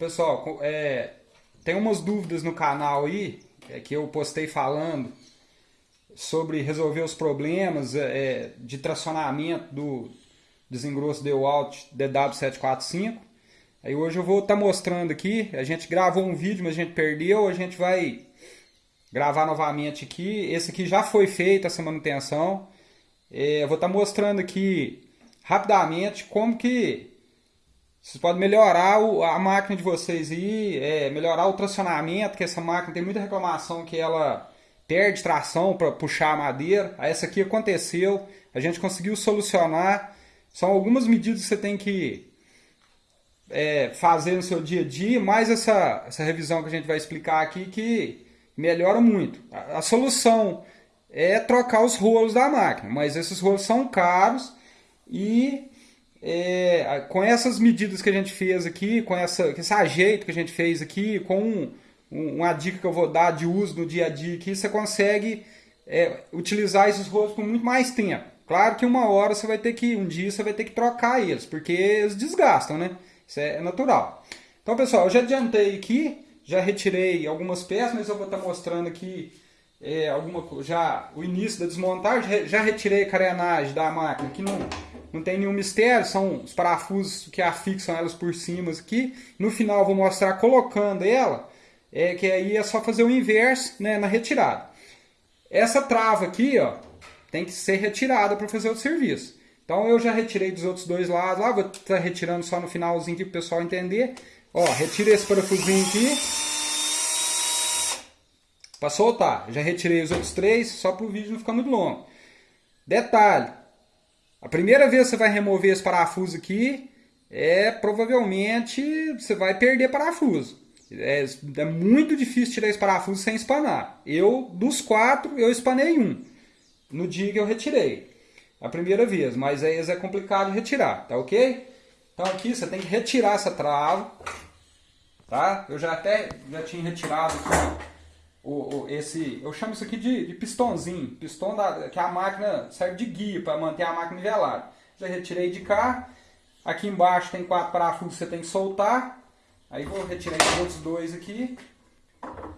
Pessoal, é, tem umas dúvidas no canal aí, é, que eu postei falando sobre resolver os problemas é, é de tracionamento do desengrosso DeWalt DW745. Aí hoje eu vou estar tá mostrando aqui, a gente gravou um vídeo, mas a gente perdeu, a gente vai gravar novamente aqui. Esse aqui já foi feito, essa manutenção. É, eu vou estar tá mostrando aqui rapidamente como que vocês podem melhorar o, a máquina de vocês aí, é, melhorar o tracionamento, que essa máquina tem muita reclamação que ela perde tração para puxar a madeira. Essa aqui aconteceu, a gente conseguiu solucionar. São algumas medidas que você tem que é, fazer no seu dia a dia, mais essa, essa revisão que a gente vai explicar aqui que melhora muito. A, a solução é trocar os rolos da máquina, mas esses rolos são caros e é, com essas medidas que a gente fez aqui, com essa, esse ajeito que a gente fez aqui, com um, uma dica que eu vou dar de uso no dia a dia aqui, você consegue é, utilizar esses rolos por muito mais tempo. Claro que uma hora você vai ter que, um dia você vai ter que trocar eles, porque eles desgastam, né? Isso é natural. Então, pessoal, eu já adiantei aqui, já retirei algumas peças, mas eu vou estar mostrando aqui é, alguma já o início da desmontagem. Já retirei a carenagem da máquina, que não não tem nenhum mistério, são os parafusos que afixam elas por cima aqui. No final vou mostrar colocando ela, é, que aí é só fazer o inverso né, na retirada. Essa trava aqui ó, tem que ser retirada para fazer o serviço. Então eu já retirei dos outros dois lados lá, vou estar tá retirando só no finalzinho aqui para o pessoal entender. Ó, retira esse parafusinho aqui. Para soltar. Já retirei os outros três, só para o vídeo não ficar muito longo. Detalhe, a primeira vez que você vai remover esse parafuso aqui, é provavelmente você vai perder parafuso. É, é, muito difícil tirar esse parafuso sem espanar. Eu, dos quatro, eu espanei um. No dia que eu retirei. A primeira vez, mas aí é complicado retirar, tá ok? Então aqui você tem que retirar essa trava, tá? Eu já até já tinha retirado aqui, o, o, esse, eu chamo isso aqui de, de pistãozinho, pistão da, que a máquina serve de guia para manter a máquina nivelada. Já retirei de cá, aqui embaixo tem quatro parafusos que você tem que soltar, aí vou retirar esses outros dois aqui,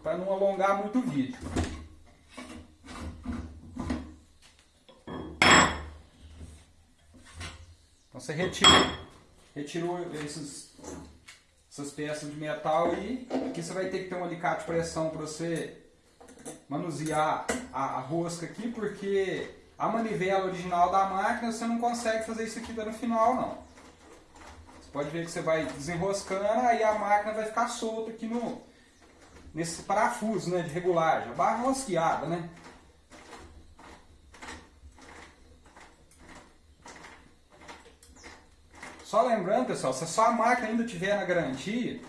para não alongar muito o vídeo. Então você retira, retirou esses essas peças de metal e aqui você vai ter que ter um alicate de pressão para você manusear a, a, rosca aqui, porque a manivela original da máquina você não consegue fazer isso aqui no final não. Você pode ver que você vai desenroscando, aí a máquina vai ficar solta aqui no nesse parafuso né, de regulagem, a barra rosqueada, né? Só lembrando, pessoal, se a sua máquina ainda tiver na garantia,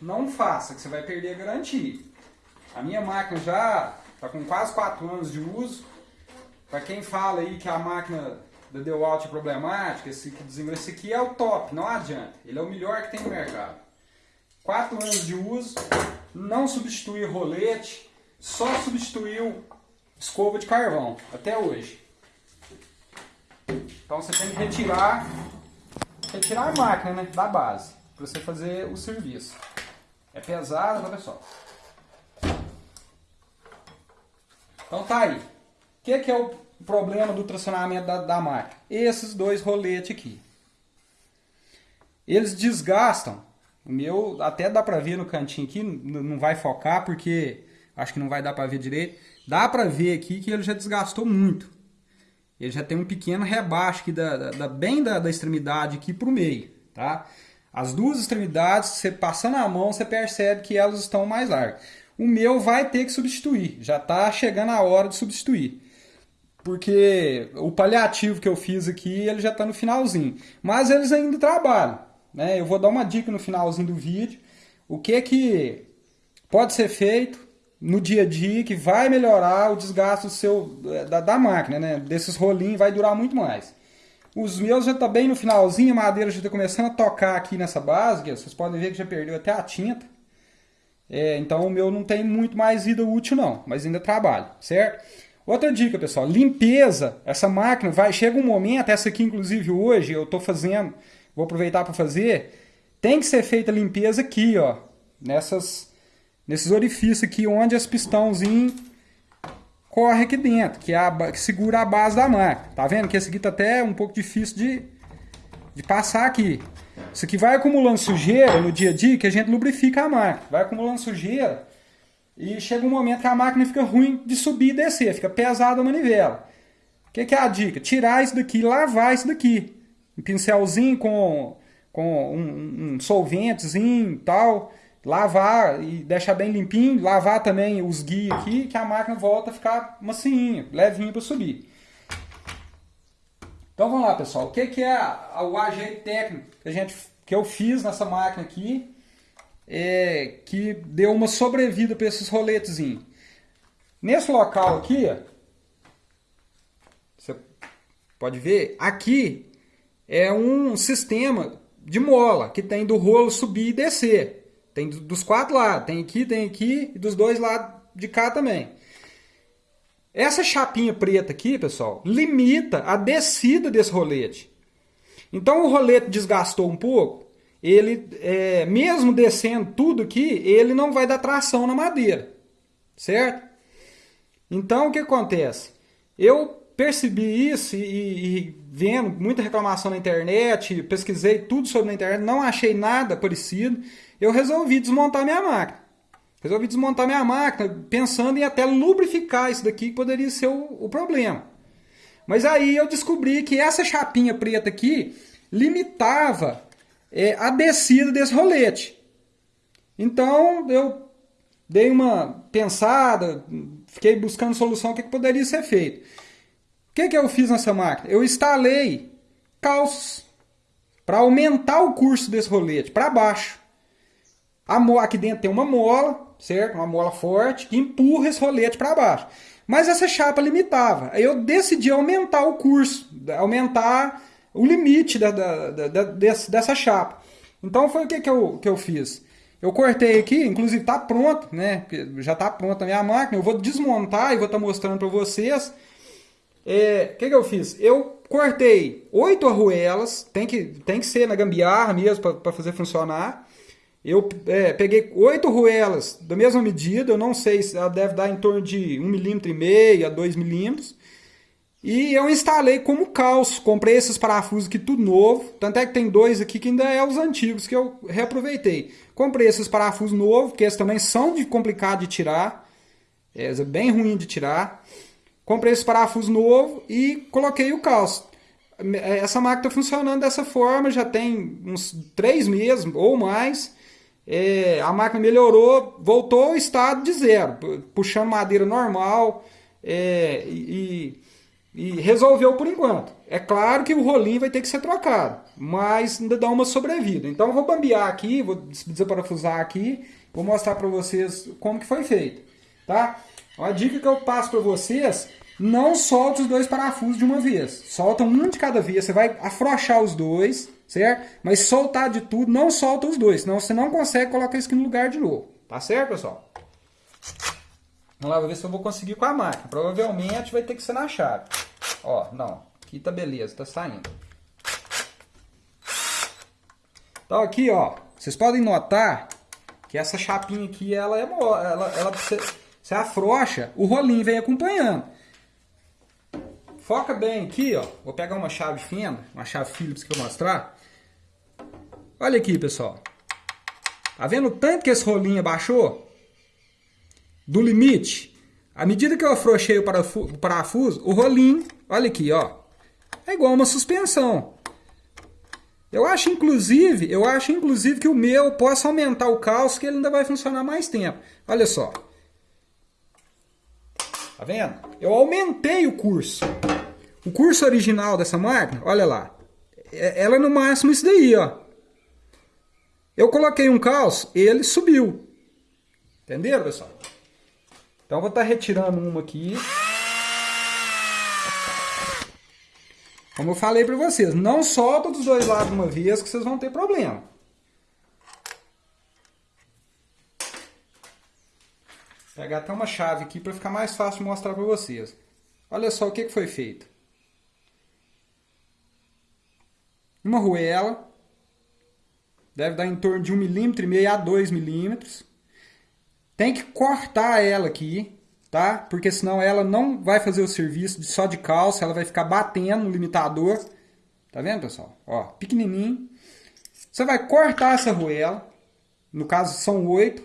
não faça, que você vai perder a garantia. A minha máquina já está com quase 4 anos de uso. Para quem fala aí que a máquina da DeWalt é problemática, esse, esse aqui é o top, não adianta. Ele é o melhor que tem no mercado. 4 anos de uso, não substituiu rolete, só substituiu escova de carvão, até hoje. Então você tem que retirar retirar a máquina né, da base, para você fazer o serviço. É pesado, olha só. Então tá aí. O que, que é o problema do tracionamento da, da máquina? Esses dois roletes aqui. Eles desgastam. O meu até dá pra ver no cantinho aqui, não vai focar porque acho que não vai dar pra ver direito. Dá pra ver aqui que ele já desgastou muito ele já tem um pequeno rebaixo aqui da, da bem da, da, extremidade aqui para o meio, tá? As duas extremidades, você passando a mão, você percebe que elas estão mais largas. O meu vai ter que substituir, já está chegando a hora de substituir. Porque o paliativo que eu fiz aqui, ele já está no finalzinho. Mas eles ainda trabalham. Né? Eu vou dar uma dica no finalzinho do vídeo. O que que pode ser feito no dia a dia que vai melhorar o desgaste seu, da, da máquina, né? Desses rolinhos vai durar muito mais. Os meus já tá bem no finalzinho, a madeira já está começando a tocar aqui nessa base, vocês podem ver que já perdeu até a tinta. É, então o meu não tem muito mais vida útil não, mas ainda trabalha, certo? Outra dica, pessoal, limpeza. Essa máquina vai chega um momento, essa aqui inclusive hoje eu estou fazendo, vou aproveitar para fazer tem que ser feita limpeza aqui, ó, nessas, nesses orifícios aqui onde as pistãozinhos corre aqui dentro, que, é a, que segura a base da máquina. Tá vendo que esse aqui tá até um pouco difícil de, de passar aqui. Isso aqui vai acumulando sujeira no dia a dia que a gente lubrifica a máquina. Vai acumulando sujeira e chega um momento que a máquina fica ruim de subir e descer, fica pesada a manivela. O que, que, é a dica? Tirar isso daqui, lavar isso daqui. Um pincelzinho com, com um, um solventezinho e tal. Lavar e deixar bem limpinho. Lavar também os guias aqui, que a máquina volta a ficar macinha, levinha para subir. Então vamos lá, pessoal. O que, que é o ajeito técnico que, a gente, que eu fiz nessa máquina aqui? É, que deu uma sobrevida para esses roletezinhos. Nesse local aqui, você pode ver, aqui é um sistema de mola que tem do rolo subir e descer. Tem dos quatro lados, tem aqui, tem aqui e dos dois lados de cá também. Essa chapinha preta aqui, pessoal, limita a descida desse rolete. Então o rolete desgastou um pouco, ele, é, mesmo descendo tudo aqui, ele não vai dar tração na madeira, certo? Então o que acontece? Eu percebi isso e, e, vendo muita reclamação na internet, pesquisei tudo sobre na internet, não achei nada parecido, eu resolvi desmontar minha máquina. Resolvi desmontar minha máquina, pensando em até lubrificar isso daqui, que poderia ser o, o problema. Mas aí eu descobri que essa chapinha preta aqui limitava é, a descida desse rolete. Então eu dei uma pensada, fiquei buscando solução, o que, que poderia ser feito. O que, que eu fiz nessa máquina? Eu instalei calços para aumentar o curso desse rolete para baixo. A aqui dentro tem uma mola, certo? Uma mola forte que empurra esse rolete para baixo. Mas essa chapa limitava. Aí eu decidi aumentar o curso, aumentar o limite da, da, da, dessa chapa. Então foi o que, que, eu, que eu fiz. Eu cortei aqui, inclusive está pronto, né? Já está pronta a minha máquina. Eu vou desmontar e vou estar tá mostrando para vocês. É, o que, que eu fiz? Eu cortei oito arruelas, tem que, tem que ser na gambiarra mesmo para fazer funcionar. Eu é, peguei oito arruelas da mesma medida, eu não sei se ela deve dar em torno de 1,5 mm a 2 milímetros. E eu instalei como calço, comprei esses parafusos aqui tudo novo, tanto é que tem dois aqui que ainda é os antigos que eu reaproveitei. Comprei esses parafusos novos, que esses também são de complicado de tirar, é bem ruim de tirar. Comprei esse parafuso novo e coloquei o calço. Essa máquina está funcionando dessa forma, já tem uns três meses ou mais. É, a máquina melhorou, voltou ao estado de zero, puxando madeira normal é, e e resolveu por enquanto. É claro que o rolinho vai ter que ser trocado, mas ainda dá uma sobrevida. Então eu vou bambear aqui, vou desaparafusar aqui, vou mostrar para vocês como que foi feito, tá? Uma dica que eu passo para vocês, não solte os dois parafusos de uma vez. Solta um de cada vez, você vai afrouxar os dois, certo? Mas soltar de tudo, não solta os dois, senão você não consegue colocar isso aqui no lugar de novo. Tá certo, pessoal? Vamos lá, vou ver se eu vou conseguir com a máquina. Provavelmente vai ter que ser na chave. Ó, não. Aqui tá beleza, tá saindo. Então aqui, ó. Vocês podem notar que essa chapinha aqui, ela é ela, ela você, você afrouxa, o rolinho vem acompanhando. Foca bem aqui, ó. Vou pegar uma chave fenda, uma chave Phillips que eu vou mostrar. Olha aqui, pessoal. Tá vendo o tanto que esse rolinho abaixou? do limite, à medida que eu afrouxei o parafuso, o rolinho, olha aqui, ó, é igual uma suspensão. Eu acho inclusive, eu acho inclusive que o meu possa aumentar o calço que ele ainda vai funcionar mais tempo. Olha só. Tá vendo? Eu aumentei o curso. O curso original dessa máquina, olha lá. É, ela é no máximo isso daí, ó. Eu coloquei um calço, ele subiu. Entenderam, pessoal? Então vou estar tá retirando uma aqui. Como eu falei para vocês, não solta dos dois lados uma vez que vocês vão ter problema. Vou pegar até uma chave aqui para ficar mais fácil mostrar para vocês. Olha só o que, que foi feito. Uma ruela deve dar em torno de 1,5 milímetro a 2 milímetros. Tem que cortar ela aqui, tá? Porque senão ela não vai fazer o serviço só de calça, ela vai ficar batendo no limitador. Tá vendo, pessoal? Ó, pequenininho. Você vai cortar essa arruela, no caso são oito.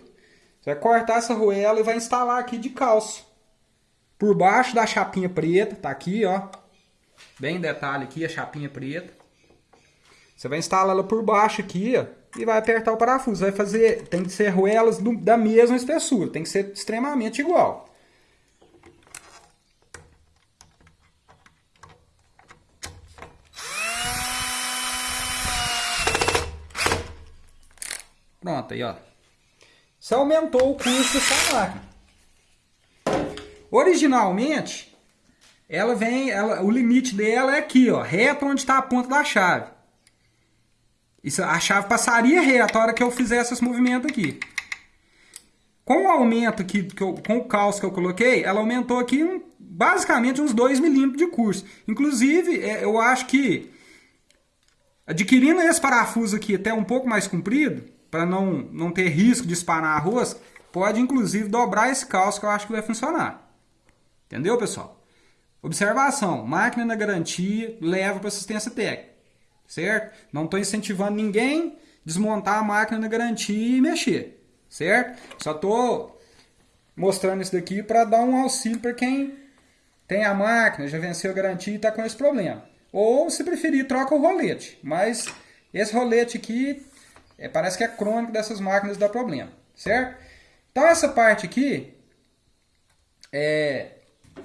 Você vai cortar essa arruela e vai instalar aqui de calça. Por baixo da chapinha preta, tá aqui, ó. Bem detalhe aqui, a chapinha preta. Você vai instalar ela por baixo aqui, ó, e vai apertar o parafuso. Vai fazer, tem que ser arruelas do, da mesma espessura, tem que ser extremamente igual. Pronto, aí ó. Você aumentou o custo dessa máquina. Originalmente, ela vem, ela, o limite dela é aqui, ó, reto onde está a ponta da chave. Isso, a chave passaria reto a hora que eu fizesse esse movimento aqui. Com o aumento aqui, que eu, com o calço que eu coloquei, ela aumentou aqui um, basicamente uns 2 milímetros de curso. Inclusive, é, eu acho que adquirindo esse parafuso aqui até um pouco mais comprido, para não, não ter risco de espanar arroz, pode inclusive dobrar esse calço que eu acho que vai funcionar. Entendeu, pessoal? Observação, máquina na garantia leva para assistência técnica, certo? Não estou incentivando ninguém desmontar a máquina na garantia e mexer, certo? Só estou mostrando isso daqui para dar um auxílio para quem tem a máquina, já venceu a garantia e está com esse problema. Ou, se preferir, troca o rolete. Mas esse rolete aqui é, parece que é crônico dessas máquinas dá problema, certo? Então essa parte aqui é,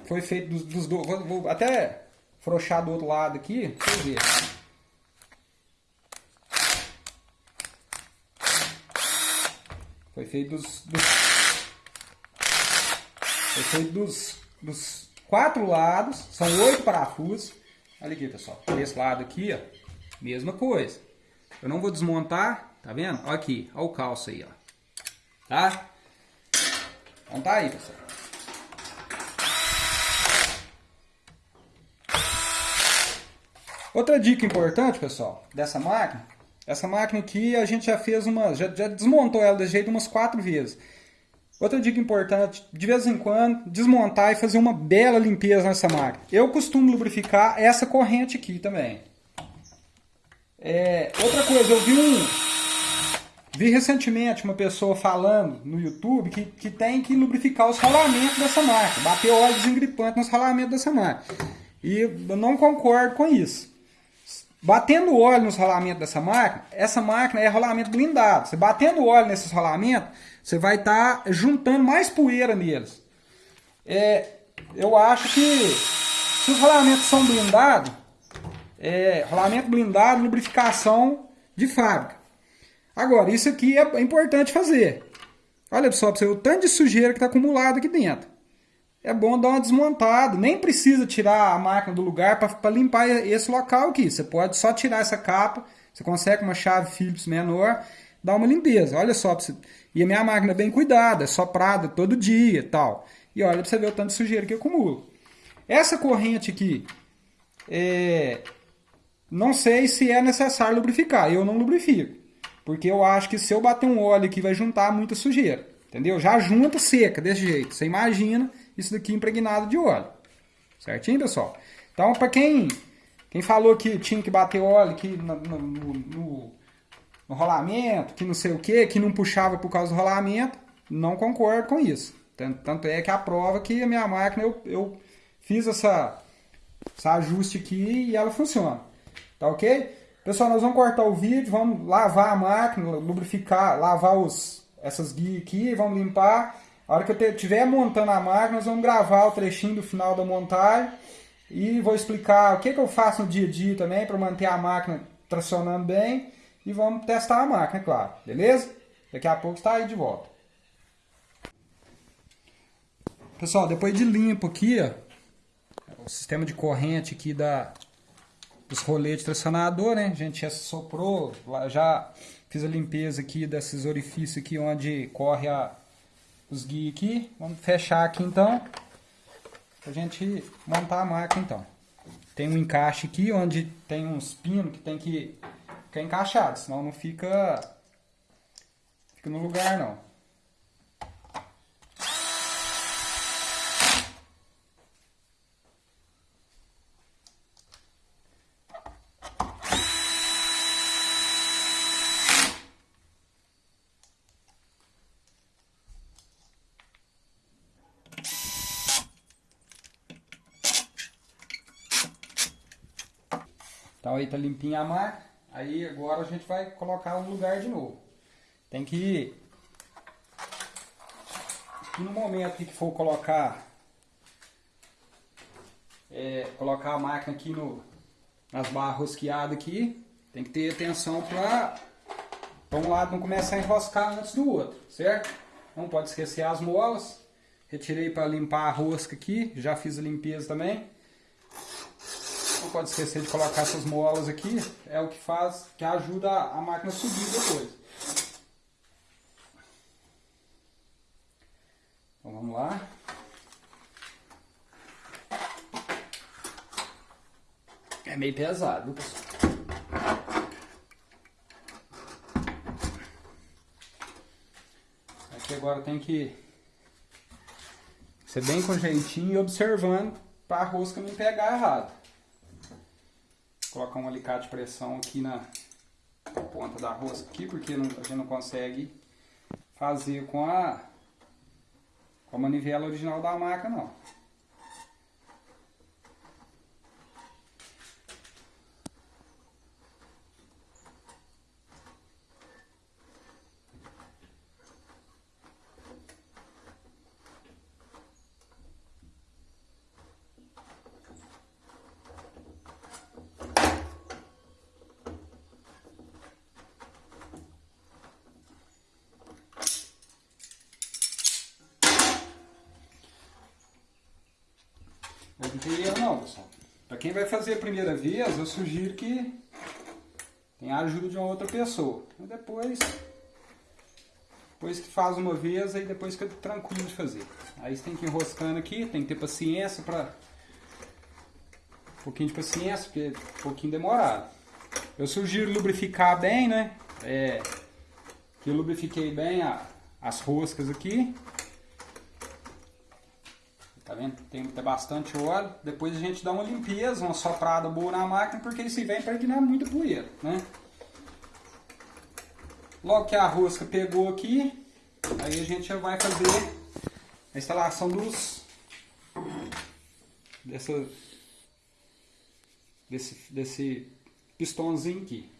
foi feito dos, dois. Vou, vou, até frouxar do outro lado aqui, pra você ver. Foi feito dos, dos foi feito dos, dos quatro lados, são oito parafusos. Olha aqui, pessoal. Desse lado aqui, ó, mesma coisa. Eu não vou desmontar, Tá vendo? Olha aqui, olha o calço aí, ó. Tá? Então tá aí, pessoal. Outra dica importante, pessoal, dessa máquina. Essa máquina aqui a gente já fez uma, já, já desmontou ela desse jeito umas quatro vezes. Outra dica importante, de vez em quando, desmontar e fazer uma bela limpeza nessa máquina. Eu costumo lubrificar essa corrente aqui também. É, outra coisa, eu vi um, Vi recentemente uma pessoa falando no YouTube que, que tem que lubrificar os rolamentos dessa máquina, bater óleo desengripante nos rolamentos dessa máquina. E eu não concordo com isso. Batendo óleo nos rolamentos dessa máquina, essa máquina é rolamento blindado. Você batendo óleo nesses rolamentos, você vai estar tá juntando mais poeira neles. É, eu acho que se os rolamentos são blindados, é, rolamento blindado, lubrificação de fábrica. Agora, isso aqui é importante fazer. Olha só para você o tanto de sujeira que está acumulado aqui dentro. É bom dar uma desmontada. Nem precisa tirar a máquina do lugar para limpar esse local aqui. Você pode só tirar essa capa. Você consegue uma chave Phillips menor, dar uma limpeza. Olha só. Você... E a minha máquina é bem cuidada, é soprada todo dia e tal. E olha para você ver o tanto de sujeira que acumula. Essa corrente aqui, é... não sei se é necessário lubrificar. Eu não lubrifico. Porque eu acho que se eu bater um óleo aqui vai juntar muita sujeira. Entendeu? Já junta seca desse jeito. Você imagina isso daqui impregnado de óleo. Certinho, pessoal? Então, para quem, quem falou que tinha que bater óleo aqui no, no, no, no rolamento, que não sei o que, que não puxava por causa do rolamento, não concordo com isso. Tanto, tanto é que a prova que a minha máquina eu, eu fiz essa, essa ajuste aqui e ela funciona. Tá ok? Pessoal, nós vamos cortar o vídeo, vamos lavar a máquina, lubrificar, lavar os, essas guias aqui, vamos limpar. A hora que eu estiver montando a máquina, nós vamos gravar o trechinho do final da montagem e vou explicar o que, que eu faço no dia a dia também para manter a máquina tracionando bem e vamos testar a máquina, é claro, beleza? Daqui a pouco está aí de volta. Pessoal, depois de limpo aqui, ó, o sistema de corrente aqui da, os rolês de tracionador, né? A gente já soprou, já fiz a limpeza aqui desses orifícios aqui onde corre a, os guias aqui. Vamos fechar aqui então, pra gente montar a máquina então. Tem um encaixe aqui onde tem uns pinos que tem que ficar encaixado, senão não fica fica no lugar não. Então aí tá limpinha a máquina. Aí agora a gente vai colocar no lugar de novo. Tem que no momento que for colocar é, colocar a máquina aqui no, nas barras rosqueadas aqui, tem que ter atenção para um lado não começar a enroscar antes do outro, certo? Não pode esquecer as molas. Retirei para limpar a rosca aqui, já fiz a limpeza também pode esquecer de colocar essas molas aqui, é o que faz, que ajuda a máquina a subir depois. Então vamos lá. É meio pesado, pessoal? Aqui agora tem que ser bem com jeitinho e observando para a rosca não pegar errado colocar um alicate de pressão aqui na ponta da rosca aqui, porque não, a gente não consegue fazer com a, com a manivela original da máquina não. Não tem erro não, pessoal. Para quem vai fazer a primeira vez, eu sugiro que tenha a ajuda de uma outra pessoa. E depois, depois que faz uma vez, aí depois fica tranquilo de fazer. Aí você tem que ir enroscando aqui, tem que ter paciência para... Um pouquinho de paciência, porque é um pouquinho demorado. Eu sugiro lubrificar bem, né? É, que eu lubrifiquei bem a, as roscas aqui. Tá vendo? Tem ter bastante óleo. Depois a gente dá uma limpeza, uma soprada boa na máquina, porque isso vem para eliminar muita poeira, né? Logo que a rosca pegou aqui, aí a gente já vai fazer a instalação dos dessa desse desse pistãozinho aqui.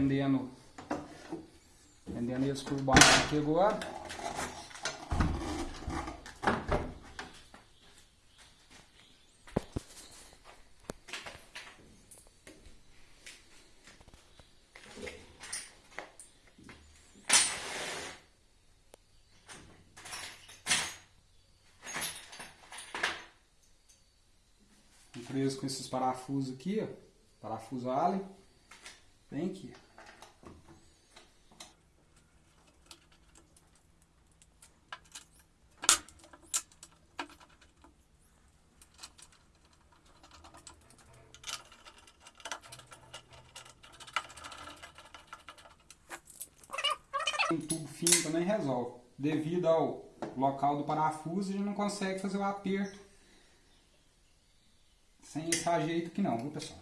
Prendendo, prendendo eles por baixo aqui agora. preso com esses parafusos aqui, ó, parafuso Allen. Vem aqui. Um tubo fino também resolve. Devido ao local do parafuso, a gente não consegue fazer o aperto sem esse ajeito aqui não, viu pessoal?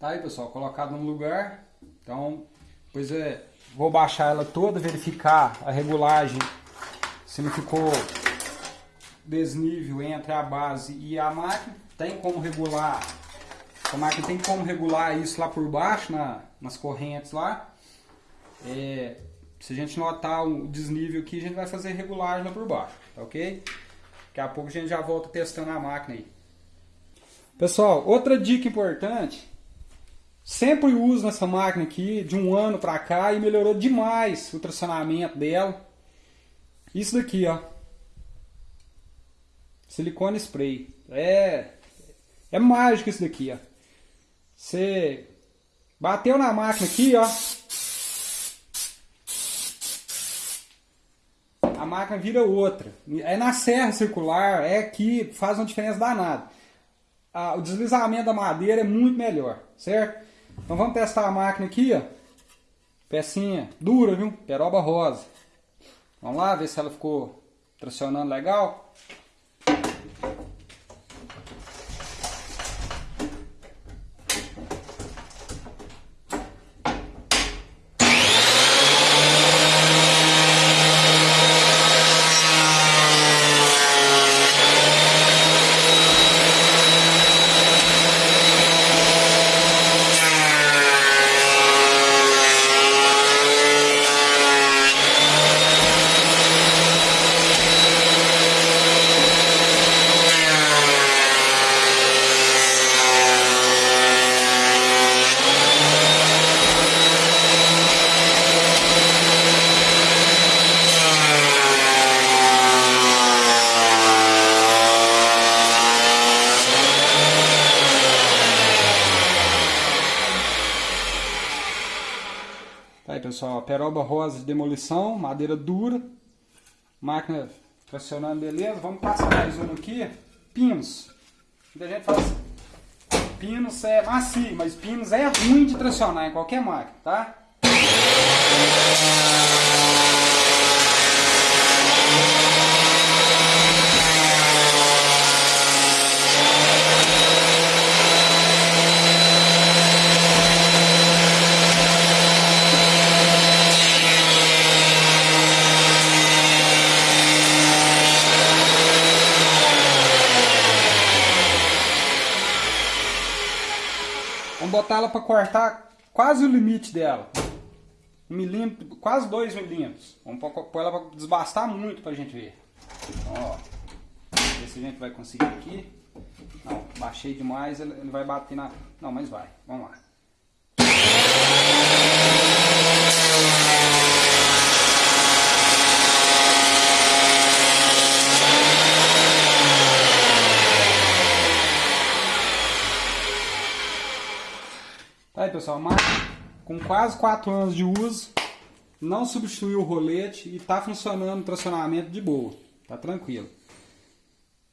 Tá aí pessoal, colocado no lugar. Então, depois é, vou baixar ela toda, verificar a regulagem, se não ficou desnível entre a base e a máquina. Tem como regular, a máquina tem como regular isso lá por baixo, na, nas correntes lá. É, se a gente notar o desnível aqui, a gente vai fazer regulagem lá por baixo, tá ok? Daqui a pouco a gente já volta testando a máquina aí. Pessoal, outra dica importante Sempre uso nessa máquina aqui de um ano pra cá e melhorou demais o tracionamento dela. Isso daqui, ó. Silicone spray. É, é mágico isso daqui, ó. Você bateu na máquina aqui, ó. A máquina vira outra. É na serra circular, é aqui, faz uma diferença danada. Ah, o deslizamento da madeira é muito melhor, certo? Então vamos testar a máquina aqui, ó. Pecinha dura, viu? Peroba rosa. Vamos lá ver se ela ficou tracionando legal. Tá aí peroba rosa de demolição, madeira dura, máquina tracionando beleza. Vamos passar mais um aqui, pinos. Muita gente fala assim, pinos é macio, mas pinos é ruim de tracionar em qualquer máquina, tá? Vamos botar ela para cortar quase o limite dela. Um milímetro, quase dois milímetros. Vamos pôr ela para desbastar muito para a gente ver. Então, ó, ver se a gente vai conseguir aqui. Não, baixei demais, ele vai bater na... Não, mas vai. Vamos lá. Aí pessoal, máquina com quase 4 anos de uso, não substituiu o rolete e está funcionando o tracionamento de boa, tá tranquilo.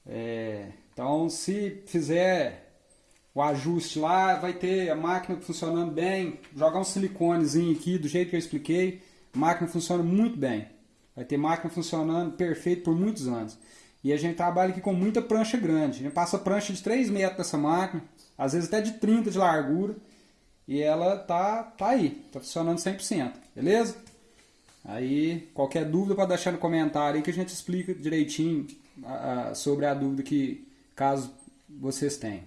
É, então se fizer o ajuste lá, vai ter a máquina funcionando bem, jogar um siliconezinho aqui do jeito que eu expliquei, a máquina funciona muito bem. Vai ter máquina funcionando perfeito por muitos anos. E a gente trabalha aqui com muita prancha grande. A gente passa prancha de 3 metros dessa máquina, às vezes até de 30 de largura. E ela tá, tá aí, tá funcionando 100%, beleza? Aí, qualquer dúvida pode deixar no comentário aí que a gente explica direitinho a, a, sobre a dúvida que caso vocês tenham.